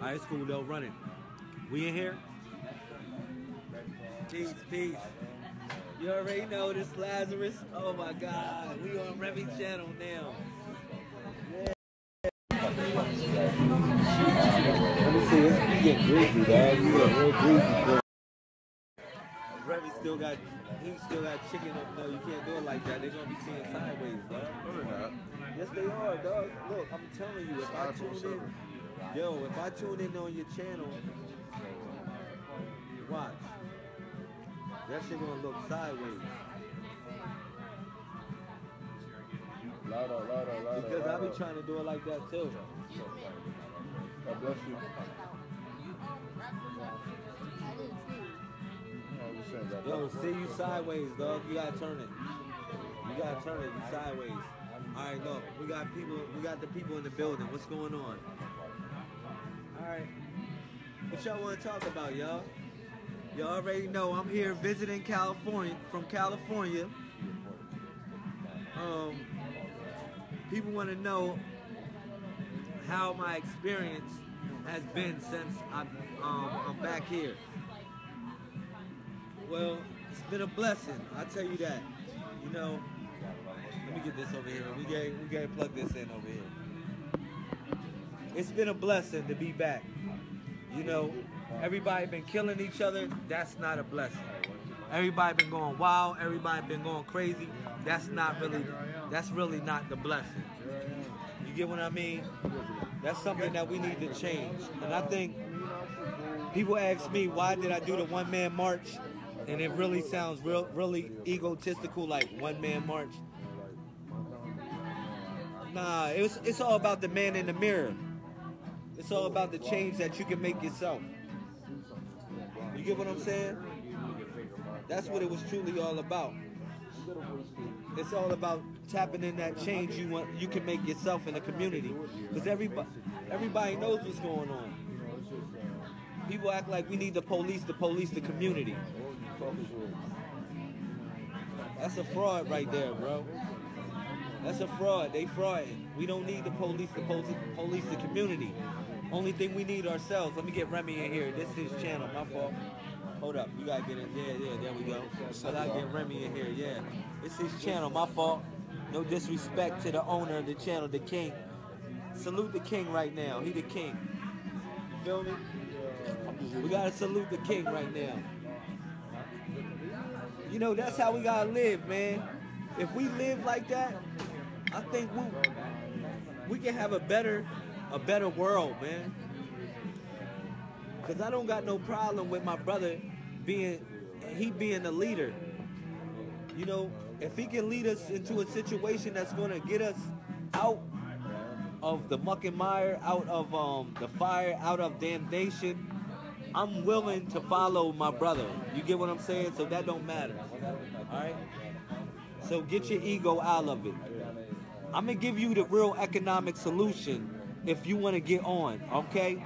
All right, it's cool. They'll run it. We in here? Peace, peace. You already know this Lazarus. Oh my God, we on Remy channel now. Let me see. It's, you get greasy, dog. You get real greasy. Remy still got, he still got chicken. up. No, you can't do it like that. They're gonna be seeing sideways, dog. No, they're not. Yes, they are, dog. Look, I'm telling you, if I tune in, yo, if I tune in on your channel, watch. That shit gonna look sideways. Louder, louder, louder. Because I be trying to do it like that too. God bless you. No, I'm just saying, God Yo, see you sideways, dog. You gotta turn it. You gotta turn it sideways. All right, look, we got people. We got the people in the building. What's going on? Right, what y'all want to talk about, y'all? Y'all already know I'm here visiting California from California. Um, people want to know how my experience has been since I'm um, I'm back here. Well, it's been a blessing. I tell you that. You know, let me get this over here. We get we gotta plug this in over here. It's been a blessing to be back. You know, everybody been killing each other. That's not a blessing. Everybody been going wild. Everybody been going crazy. That's not really. That's really not the blessing. You get what I mean? That's something that we need to change. And I think people ask me why did I do the one man march, and it really sounds real, really egotistical, like one man march. Nah, it's it's all about the man in the mirror. It's all about the change that you can make yourself. You get what I'm saying? That's what it was truly all about. It's all about tapping in that change you want you can make yourself in the community. Because everybody everybody knows what's going on. People act like we need the police to police the community. That's a fraud right there, bro. That's a fraud. They frauding. We don't need the police to police the community. Only thing we need ourselves. Let me get Remy in here. This is his channel. My fault. Hold up. You gotta get in. Yeah, yeah. There we go. So I get Remy in here. Yeah. It's his channel. My fault. No disrespect to the owner of the channel, the king. Salute the king right now. He the king. You feel me? We gotta salute the king right now. You know, that's how we gotta live, man. If we live like that, I think we we can have a better a better world, man. Cause I don't got no problem with my brother being he being the leader. You know, if he can lead us into a situation that's gonna get us out of the muck and mire, out of um the fire, out of damnation, I'm willing to follow my brother. You get what I'm saying? So that don't matter. Alright? So get your ego out of it. I'm gonna give you the real economic solution if you wanna get on, okay?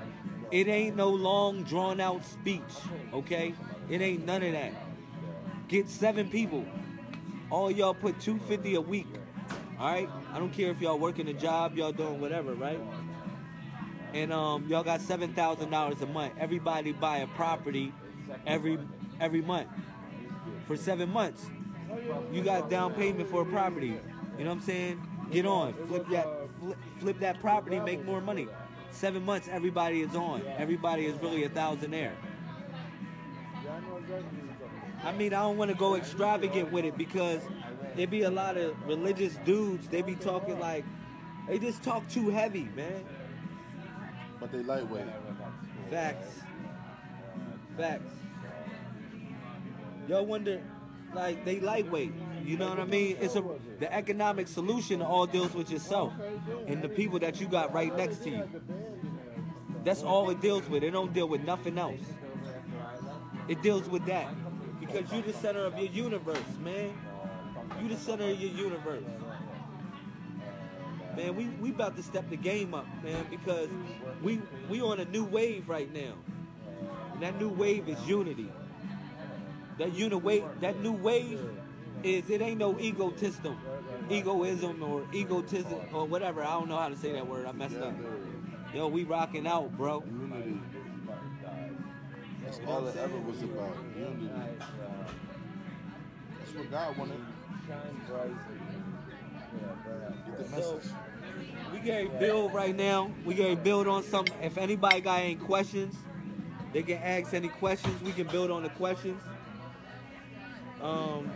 It ain't no long drawn out speech, okay? It ain't none of that. Get seven people. All y'all put 250 a week. Alright? I don't care if y'all working a job, y'all doing whatever, right? And um y'all got seven thousand dollars a month. Everybody buy a property every every month. For seven months. You got down payment for a property. You know what I'm saying? Get on. Flip that flip, flip that property, make more money. Seven months, everybody is on. Everybody is really a thousandaire. I mean, I don't want to go extravagant with it because there be a lot of religious dudes. They be talking like, they just talk too heavy, man. But they lightweight. Facts. Facts. Y'all wonder, like, they lightweight. You know what I mean? It's a the economic solution all deals with yourself and the people that you got right next to you. That's all it deals with. It don't deal with nothing else. It deals with that. Because you the center of your universe, man. You the center of your universe. Man, we, we about to step the game up, man, because we we on a new wave right now. And that new wave is unity. That uni wave, that new wave is it ain't no egotism, egoism or egotism or whatever. I don't know how to say that word. I messed up. Yo, we rocking out, bro. Unity. That's all it ever was about. Unity. That's what God wanted. Get the message. we getting build right now. We getting build on something. If anybody got any questions, they can ask any questions. We can build on the questions. Um,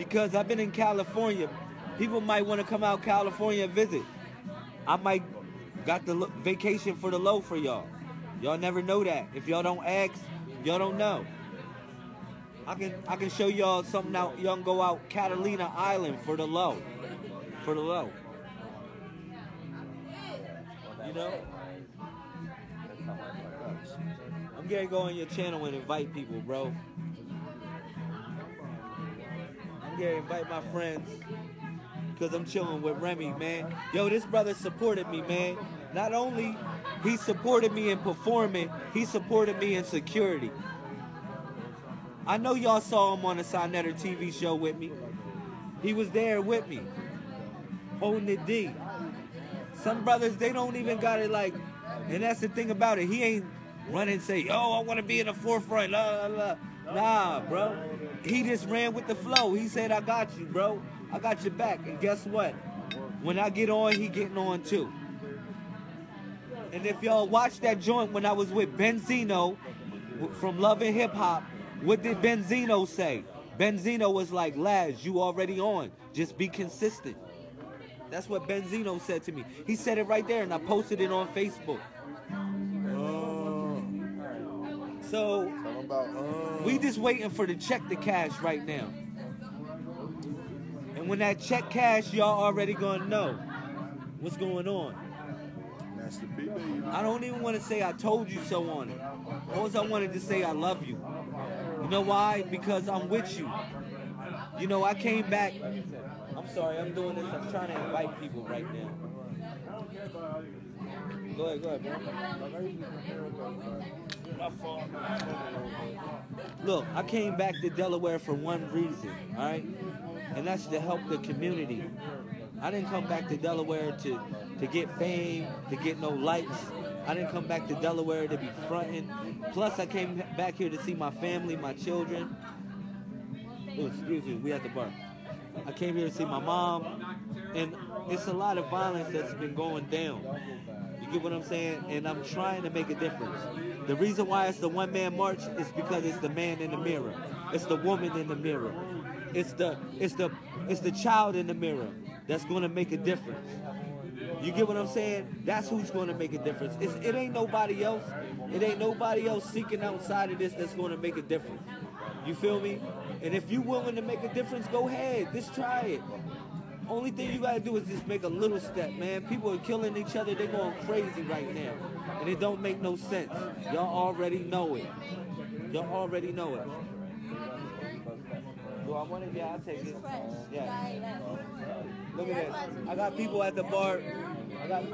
because I've been in California, people might want to come out California and visit. I might got the vacation for the low for y'all. Y'all never know that. If y'all don't ask, y'all don't know. I can I can show y'all something out. Y'all can go out Catalina Island for the low, for the low. You know, I'm gonna go on your channel and invite people, bro. I'm invite my friends because I'm chilling with Remy, man. Yo, this brother supported me, man. Not only he supported me in performing, he supported me in security. I know y'all saw him on the Sinetter TV show with me. He was there with me, holding the D. Some brothers, they don't even got it like, and that's the thing about it. He ain't running and say, yo, I want to be in the forefront, la, la, la. Nah, bro. He just ran with the flow. He said, I got you, bro. I got your back. And guess what? When I get on, he getting on too. And if y'all watch that joint when I was with Benzino from Love and Hip Hop, what did Benzino say? Benzino was like, Laz, you already on. Just be consistent. That's what Benzino said to me. He said it right there, and I posted it on Facebook. So about. We just waiting for the check to cash right now. And when that check cash, y'all already gonna know what's going on. Master P, baby. I don't even want to say I told you so on it. All I wanted to say I love you. You know why? Because I'm with you. You know, I came back. I'm sorry, I'm doing this. I'm trying to invite people right now. Go ahead, go ahead, bro. Look, I came back to Delaware for one reason, all right? And that's to help the community. I didn't come back to Delaware to, to get fame, to get no likes. I didn't come back to Delaware to be fronting. Plus, I came back here to see my family, my children. Oh, excuse me, we at the bar. I came here to see my mom, and it's a lot of violence that's been going down. You get what I'm saying? And I'm trying to make a difference. The reason why it's the one man march is because it's the man in the mirror. It's the woman in the mirror. It's the it's the it's the child in the mirror that's gonna make a difference. You get what I'm saying? That's who's gonna make a difference. It's, it ain't nobody else. It ain't nobody else seeking outside of this that's gonna make a difference. You feel me? And if you willing to make a difference, go ahead. Just try it. Only thing you gotta do is just make a little step, man. People are killing each other. They're going crazy right now. And it don't make no sense. Y'all already know it. Y'all already know it. Do I want it? Yeah, I'll take it. Yeah. Look at this. I got people at the bar. I got,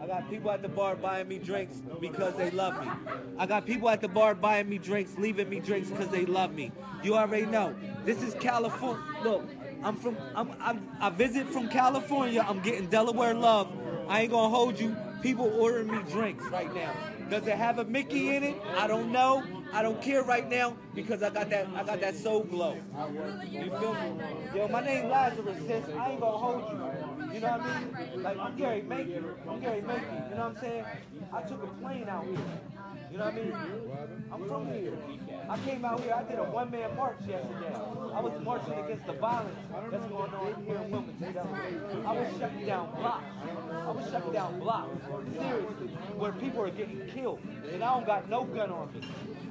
I got people at the bar buying me drinks because they love me. I got people at the bar buying me drinks, leaving me drinks because they love me. You already know. This is California. Look, I'm from. I'm, I'm. I visit from California. I'm getting Delaware love. I ain't gonna hold you. People ordering me drinks right now. Does it have a Mickey in it? I don't know. I don't care right now because I got that. I got that soul glow. You feel me? Yo, my name Lazarus, sis. I ain't gonna hold you. You know what I mean? Like I'm Gary Mankey. I'm Gary Mankey. You know what I'm saying? I took a plane out here. You know what I mean? I'm from here. I came out here. I did a one-man march yesterday. I was marching against the violence that's going on here in Wilmington. Was shutting down blocks. I was shutting down blocks. Seriously, where people are getting killed, and I don't got no gun on me.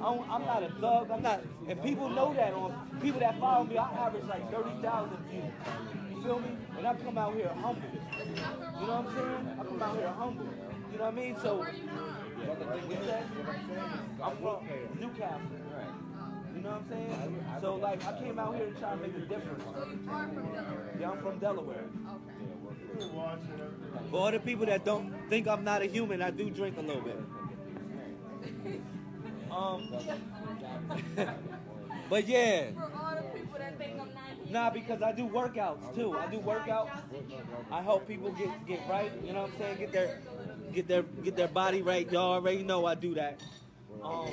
I I'm not a thug. I'm not, and people know that. On people that follow me, I average like thirty thousand views. You feel me? And I come out here humble. You know what I'm saying? I come out here humble. You know what I mean? So? I'm from Newcastle. You know what I'm saying? So like I came out here to try to make a difference. Yeah, I'm from Delaware. For all the people that don't think I'm not a human, I do drink a little bit. Um, but yeah, For all the people that think I'm not here. nah, because I do workouts too. I do workouts. I help people get get right. You know what I'm saying? Get their get their get their body right. Y'all already know I do that. Um,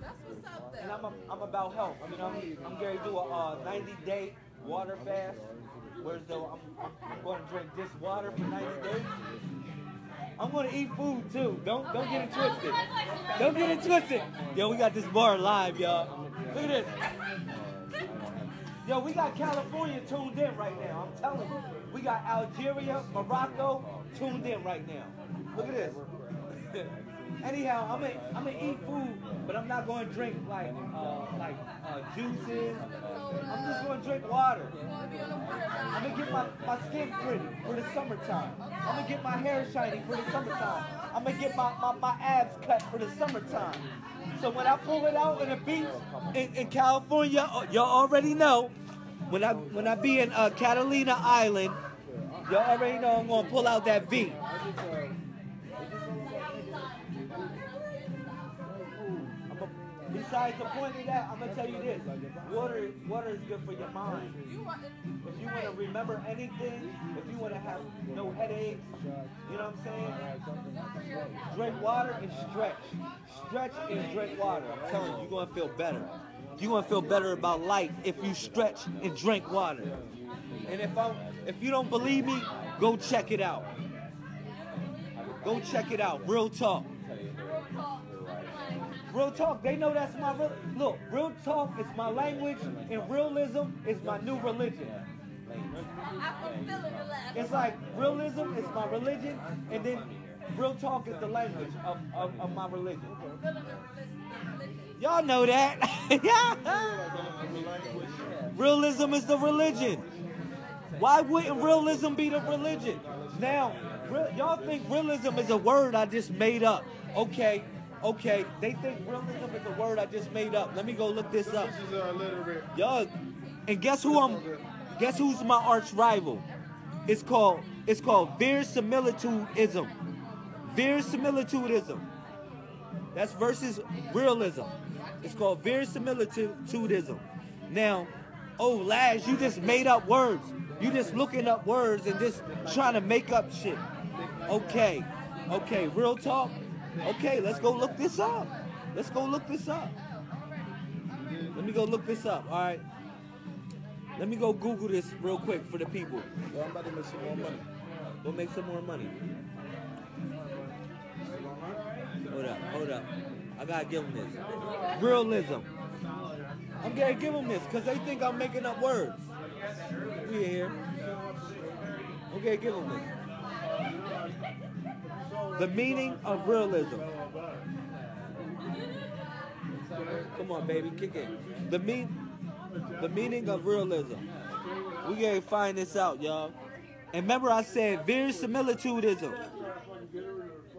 That's what's up and. I'm, a, I'm about health. You know, I'm going to do a uh, 90 day water fast. Whereas though I'm, I'm going to drink just water for 90 days. I'm going to eat food too. Don't don't get it twisted. Don't get it twisted. Yo, we got this bar live, y'all. Look at this. Yo, we got California tuned in right now. I'm telling you. We got Algeria, Morocco tuned in right now. Look at this. Anyhow, I'm gonna I'm gonna eat food, but I'm not gonna drink like uh, like uh, juices. I'm just gonna drink water. I'm gonna get my, my skin pretty for the summertime. I'm gonna get my hair shiny for the summertime. I'm gonna get my, my, my abs cut for the summertime. So when I pull it out in the beach in, in California, uh, y'all already know. When I when I be in uh, Catalina Island, y'all already know I'm gonna pull out that V. Besides the point of that, I'm gonna tell you this: water, water is good for your mind. If you want to remember anything, if you want to have no headaches, you know what I'm saying? Drink water and stretch. Stretch and drink water. I'm telling you, you're going to feel better. You're going to feel better about life if you stretch and drink water. And if I, if you don't believe me, go check it out. Go check it out. Real talk. Real talk. They know that's my real. Look, real talk is my language, and realism is my new religion. It's like realism is my religion, and then real talk is the language of, of, of my religion. Y'all know that. realism is the religion. Why wouldn't realism be the religion? Now, y'all think realism is a word I just made up. Okay, okay. They think realism is a word I just made up. Let me go look this up. This is uh, and guess who I'm? Guess who's my arch rival? It's called it's called verisimilitudism. Verisimilitudism. That's versus realism. It's called verisimilitudism. Now, oh Laz, you just made up words. You just looking up words and just trying to make up shit. Okay, okay, real talk. Okay, let's go look this up. Let's go look this up. Let me go look this up. All right. Let me go Google this real quick for the people. Yo, I'm about to make some more money. Go make some more money. Hold up, hold up. I gotta give them this. Realism. I'm gonna give them this because they think I'm making up words. We here. Okay, give them this. The meaning of realism. Come on, baby, kick it. The mean, the meaning of realism. We gotta find this out, y'all. And remember, I said verisimilitudism.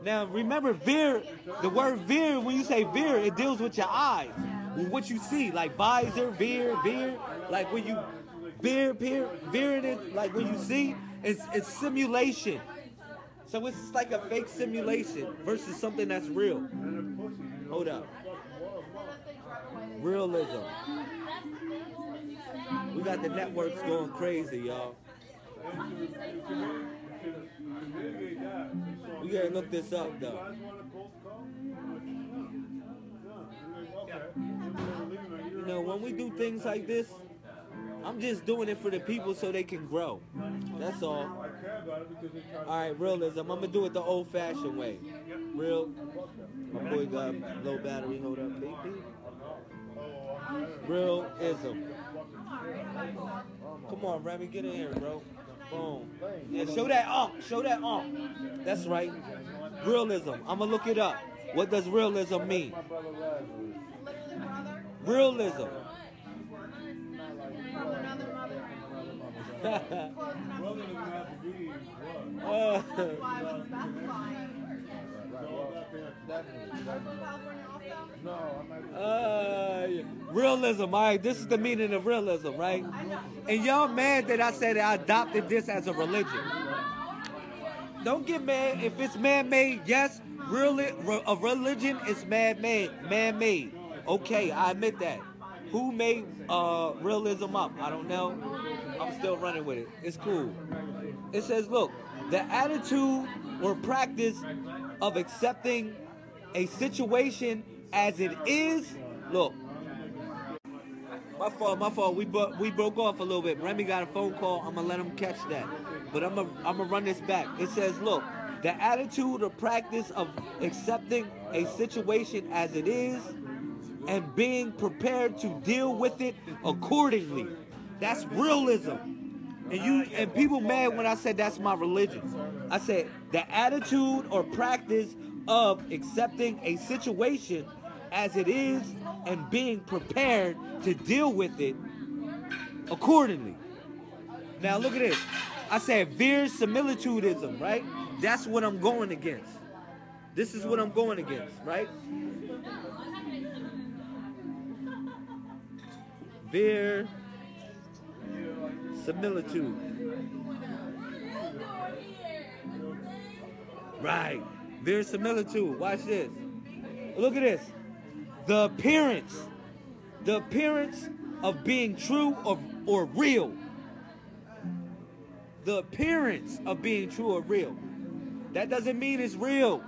Now, remember, veer, the word veer, when you say veer, it deals with your eyes, with what you see, like visor, veer, veer. Like when you veer, veer, veering it, like when you see, it's, it's simulation. So it's like a fake simulation versus something that's real. Hold up. Realism. We got the networks going crazy, y'all. We gotta look this up though. You know, when we do things like this, I'm just doing it for the people so they can grow. That's all. All right, realism. I'm gonna do it the old-fashioned way. Real. My boy got low battery. Hold up. Realism. Come on, Remy, get in here, bro. Boom. Yeah, show that ump. Show that ump. That's right. Realism. I'm gonna look it up. What does realism mean? Realism. Uh, realism, all right. This is the meaning of realism, right? And y'all mad that I said I adopted this as a religion. Don't get mad if it's man-made. Yes, really, a religion is man-made. Man-made. Okay, I admit that. Who made uh, realism up? I don't know. I'm still running with it. It's cool. It says, look, the attitude or practice of accepting a situation as it is. Look, my fault, my fault. We bro- we broke off a little bit. Remy got a phone call. I'm gonna let him catch that. But I'm gonna I'm gonna run this back. It says, look, the attitude or practice of accepting a situation as it is and being prepared to deal with it accordingly. That's realism. And you and people mad when I said that's my religion. I said the attitude or practice of accepting a situation as it is and being prepared to deal with it accordingly. Now look at this. I said verisimilitudism, right? That's what I'm going against. This is what I'm going against, right? Verisimilitude. Right. Verisimilitude. Watch this. Look at this. The appearance. The appearance of being true or, or real. The appearance of being true or real. That doesn't mean it's real.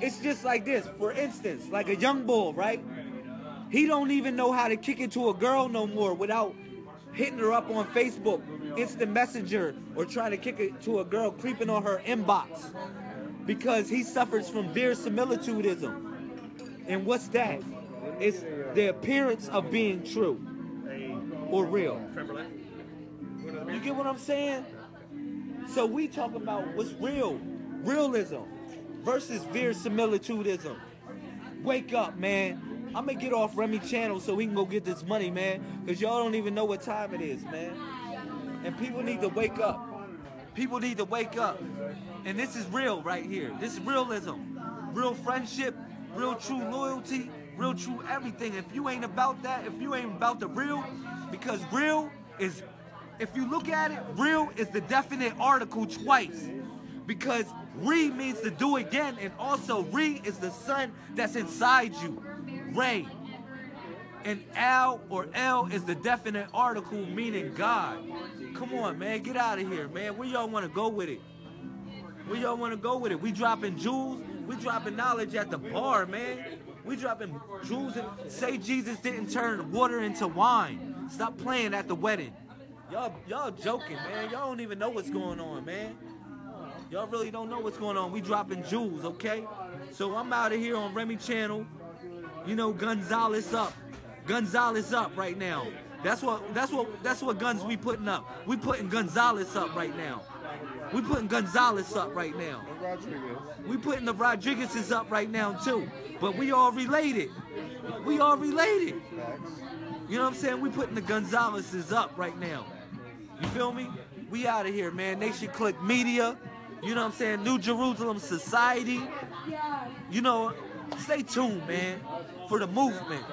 It's just like this. For instance, like a young bull, right? He don't even know how to kick it to a girl no more without hitting her up on Facebook, instant messenger, or trying to kick it to a girl creeping on her inbox. Because he suffers from verisimilitudism. And what's that? It's the appearance of being true or real. You get what I'm saying? So we talk about what's real, realism versus verisimilitudism. Wake up, man. I'm gonna get off Remy channel so we can go get this money, man. Cause y'all don't even know what time it is, man. And people need to wake up. People need to wake up. And this is real right here. This is realism. Real friendship, real true loyalty, real true everything. If you ain't about that, if you ain't about the real, because real is, if you look at it, real is the definite article twice. Because re means to do again, and also re is the sun that's inside you. Ray. And Al or L is the definite article meaning God. Come on, man, get out of here, man. Where y'all want to go with it? Where y'all want to go with it? We dropping jewels. We dropping knowledge at the bar, man. We dropping jewels and say Jesus didn't turn water into wine. Stop playing at the wedding. Y'all, y'all joking, man. Y'all don't even know what's going on, man. Y'all really don't know what's going on. We dropping jewels, okay? So I'm out of here on Remy Channel. You know, Gonzalez up. Gonzalez up right now. That's what that's what that's what guns we putting up. We putting Gonzalez up right now. We putting Gonzalez up right now. We putting the Rodriguez's up right now too. But we all related. We all related. You know what I'm saying? We putting the Gonzalez's up right now. You feel me? We out of here, man. Nation Click Media. You know what I'm saying? New Jerusalem Society. You know, stay tuned, man, for the movement.